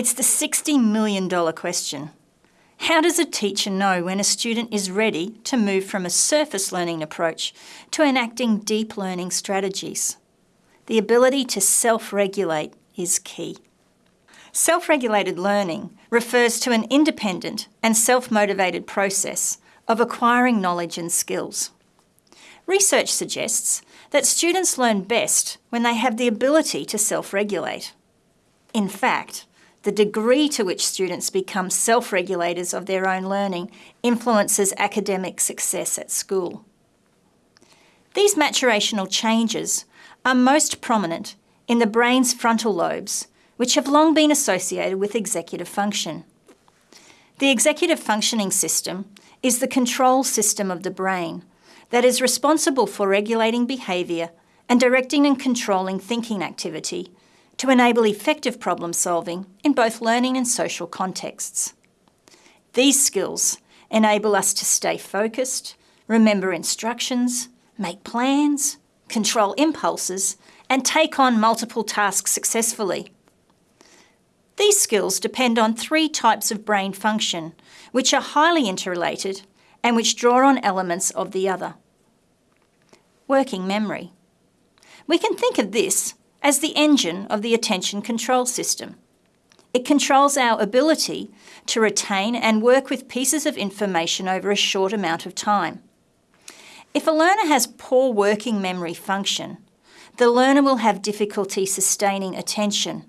It's the $60 million question. How does a teacher know when a student is ready to move from a surface learning approach to enacting deep learning strategies? The ability to self-regulate is key. Self-regulated learning refers to an independent and self-motivated process of acquiring knowledge and skills. Research suggests that students learn best when they have the ability to self-regulate. In fact, the degree to which students become self-regulators of their own learning influences academic success at school. These maturational changes are most prominent in the brain's frontal lobes, which have long been associated with executive function. The executive functioning system is the control system of the brain that is responsible for regulating behaviour and directing and controlling thinking activity to enable effective problem solving in both learning and social contexts. These skills enable us to stay focused, remember instructions, make plans, control impulses, and take on multiple tasks successfully. These skills depend on three types of brain function, which are highly interrelated and which draw on elements of the other. Working memory. We can think of this as the engine of the attention control system. It controls our ability to retain and work with pieces of information over a short amount of time. If a learner has poor working memory function, the learner will have difficulty sustaining attention,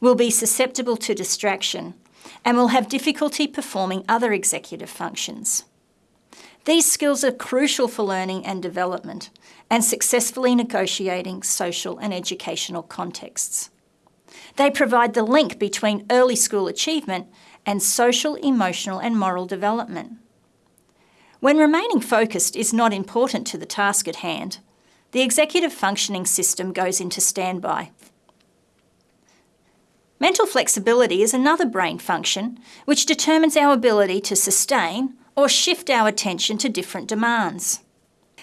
will be susceptible to distraction, and will have difficulty performing other executive functions. These skills are crucial for learning and development and successfully negotiating social and educational contexts. They provide the link between early school achievement and social, emotional and moral development. When remaining focused is not important to the task at hand, the executive functioning system goes into standby. Mental flexibility is another brain function which determines our ability to sustain or shift our attention to different demands.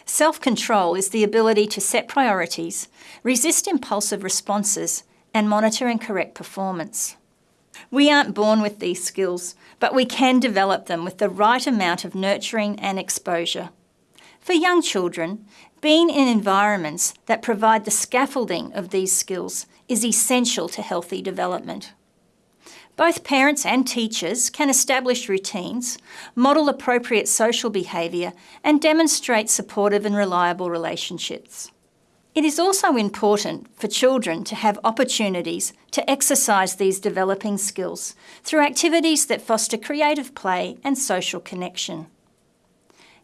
Self-control is the ability to set priorities, resist impulsive responses, and monitor and correct performance. We aren't born with these skills, but we can develop them with the right amount of nurturing and exposure. For young children, being in environments that provide the scaffolding of these skills is essential to healthy development. Both parents and teachers can establish routines, model appropriate social behaviour and demonstrate supportive and reliable relationships. It is also important for children to have opportunities to exercise these developing skills through activities that foster creative play and social connection.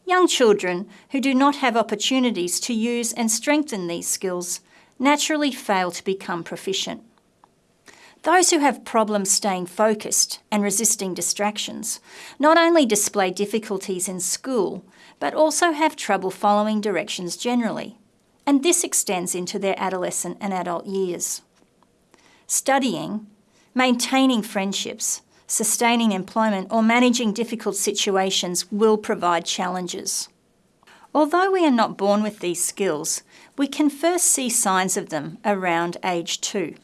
Young children who do not have opportunities to use and strengthen these skills naturally fail to become proficient. Those who have problems staying focused and resisting distractions not only display difficulties in school, but also have trouble following directions generally, and this extends into their adolescent and adult years. Studying, maintaining friendships, sustaining employment or managing difficult situations will provide challenges. Although we are not born with these skills, we can first see signs of them around age two.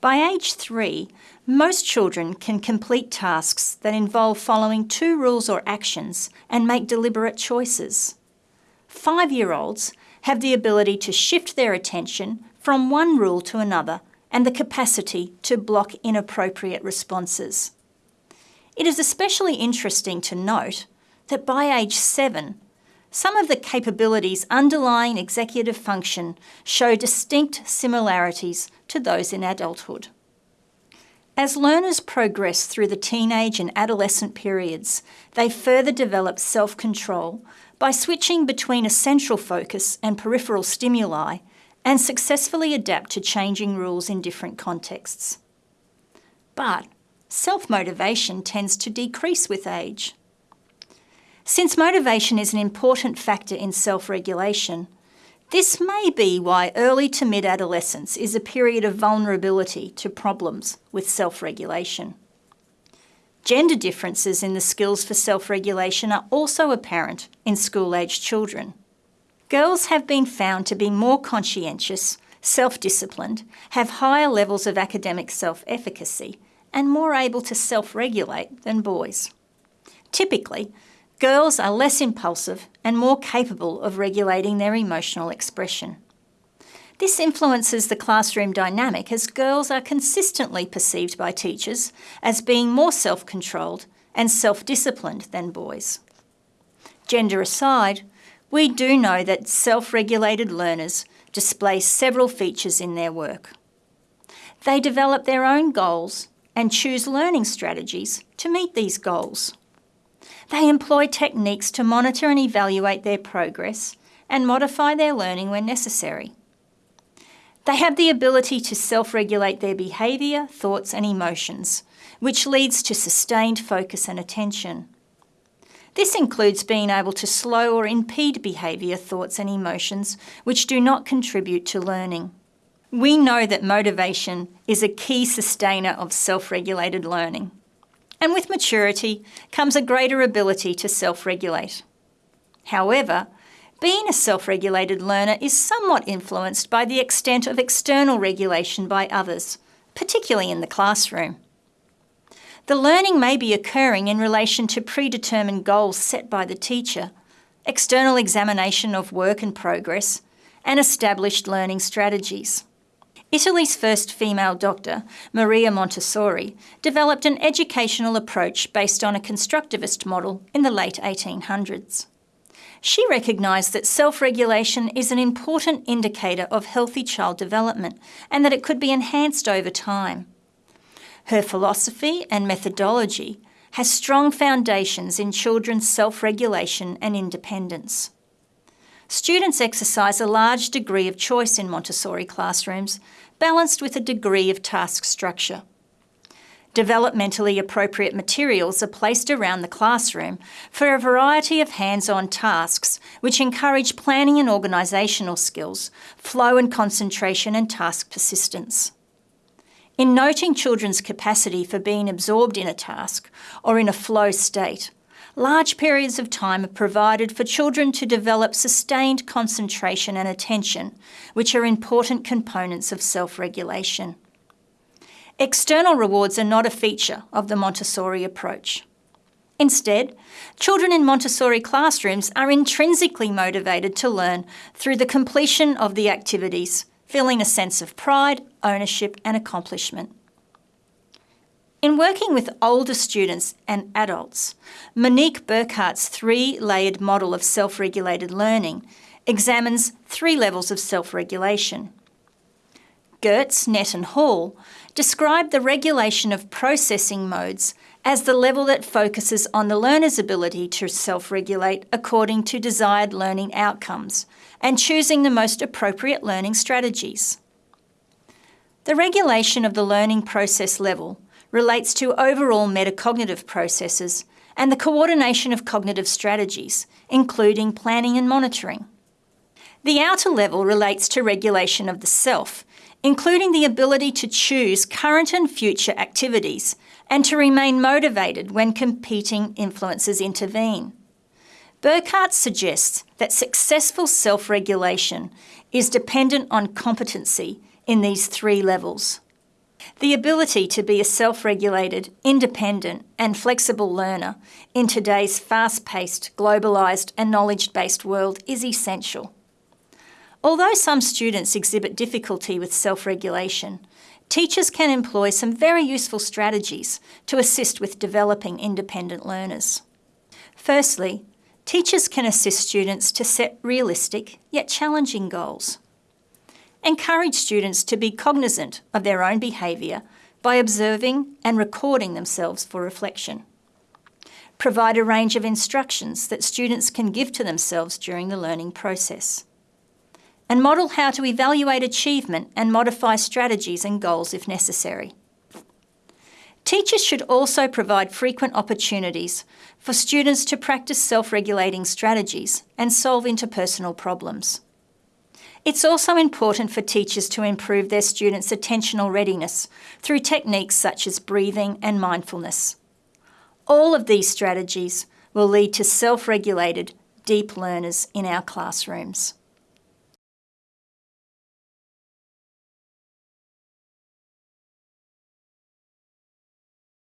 By age three, most children can complete tasks that involve following two rules or actions and make deliberate choices. Five-year-olds have the ability to shift their attention from one rule to another and the capacity to block inappropriate responses. It is especially interesting to note that by age seven, some of the capabilities underlying executive function show distinct similarities to those in adulthood. As learners progress through the teenage and adolescent periods, they further develop self-control by switching between a central focus and peripheral stimuli and successfully adapt to changing rules in different contexts. But self-motivation tends to decrease with age. Since motivation is an important factor in self-regulation, this may be why early to mid-adolescence is a period of vulnerability to problems with self-regulation. Gender differences in the skills for self-regulation are also apparent in school-aged children. Girls have been found to be more conscientious, self-disciplined, have higher levels of academic self-efficacy, and more able to self-regulate than boys. Typically, girls are less impulsive and more capable of regulating their emotional expression. This influences the classroom dynamic as girls are consistently perceived by teachers as being more self-controlled and self-disciplined than boys. Gender aside, we do know that self-regulated learners display several features in their work. They develop their own goals and choose learning strategies to meet these goals. They employ techniques to monitor and evaluate their progress and modify their learning when necessary. They have the ability to self-regulate their behaviour, thoughts and emotions, which leads to sustained focus and attention. This includes being able to slow or impede behaviour, thoughts and emotions which do not contribute to learning. We know that motivation is a key sustainer of self-regulated learning. And with maturity comes a greater ability to self-regulate. However, being a self-regulated learner is somewhat influenced by the extent of external regulation by others, particularly in the classroom. The learning may be occurring in relation to predetermined goals set by the teacher, external examination of work and progress, and established learning strategies. Italy's first female doctor, Maria Montessori, developed an educational approach based on a constructivist model in the late 1800s. She recognised that self-regulation is an important indicator of healthy child development and that it could be enhanced over time. Her philosophy and methodology has strong foundations in children's self-regulation and independence. Students exercise a large degree of choice in Montessori classrooms, balanced with a degree of task structure. Developmentally appropriate materials are placed around the classroom for a variety of hands-on tasks which encourage planning and organisational skills, flow and concentration and task persistence. In noting children's capacity for being absorbed in a task or in a flow state, large periods of time are provided for children to develop sustained concentration and attention, which are important components of self-regulation. External rewards are not a feature of the Montessori approach. Instead, children in Montessori classrooms are intrinsically motivated to learn through the completion of the activities, feeling a sense of pride, ownership and accomplishment. In working with older students and adults, Monique Boekaerts' three-layered model of self-regulated learning examines three levels of self-regulation. Goetz, Nett and Hall describe the regulation of processing modes as the level that focuses on the learner's ability to self-regulate according to desired learning outcomes and choosing the most appropriate learning strategies. The regulation of the learning process level relates to overall metacognitive processes and the coordination of cognitive strategies, including planning and monitoring. The outer level relates to regulation of the self, including the ability to choose current and future activities and to remain motivated when competing influences intervene. Boekaerts suggests that successful self-regulation is dependent on competency in these three levels. The ability to be a self-regulated, independent and flexible learner in today's fast-paced, globalised and knowledge-based world is essential. Although some students exhibit difficulty with self-regulation, teachers can employ some very useful strategies to assist with developing independent learners. Firstly, teachers can assist students to set realistic yet challenging goals. Encourage students to be cognizant of their own behaviour by observing and recording themselves for reflection. Provide a range of instructions that students can give to themselves during the learning process. And model how to evaluate achievement and modify strategies and goals if necessary. Teachers should also provide frequent opportunities for students to practice self-regulating strategies and solve interpersonal problems. It's also important for teachers to improve their students' attentional readiness through techniques such as breathing and mindfulness. All of these strategies will lead to self-regulated, deep learners in our classrooms.